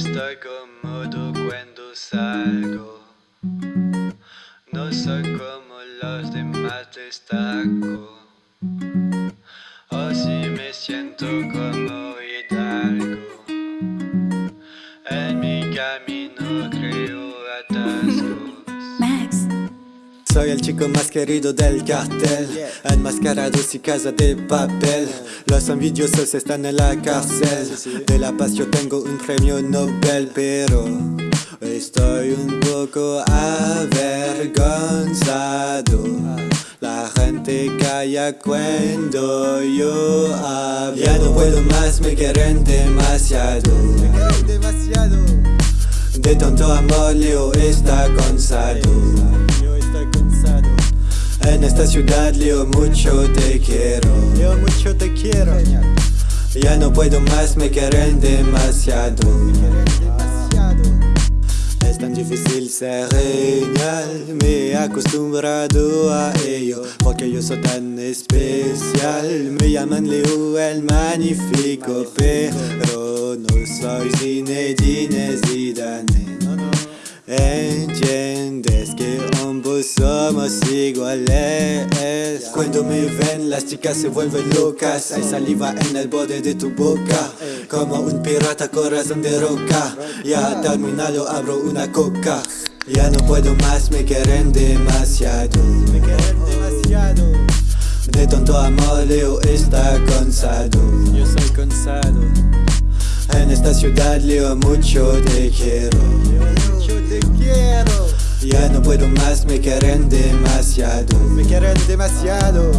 estoy cómodo cuando salgo. No soy como los demás destaco. O si me siento como hidalgo. En mi camino creo Max. Soy el chico más querido del cartel Enmascarado y casa de papel. Los envidiosos están en la cárcel. De la paz yo tengo un premio Nobel Pero estoy un poco avergonzado. La gente calla cuando yo hablo. Ya no puedo más, me quieren demasiado. De tonto amor Leo está cansado en esta ciudad Leo mucho te quiero. Leo mucho te quiero. Ya no puedo más, me quieren demasiado. Es tan difícil ser genial Me he acostumbrado a ello Porque yo soy tan especial. Me llaman Leo el magnífico Pero no soy Zinedine Zidane Entiendes que ambos somos iguales. Cuando me ven las chicas se vuelven locas. Hay saliva en el borde de tu boca. Como un pirata corazón de roca. Ya terminado abro una coca. Ya no puedo más, me quieren demasiado. Me quieren demasiado. De tonto amor Leo está cansado. Yo soy cansado. En esta ciudad Leo mucho te quiero. Mucho te quiero Ya no puedo más, me quieren demasiado. Me quieren demasiado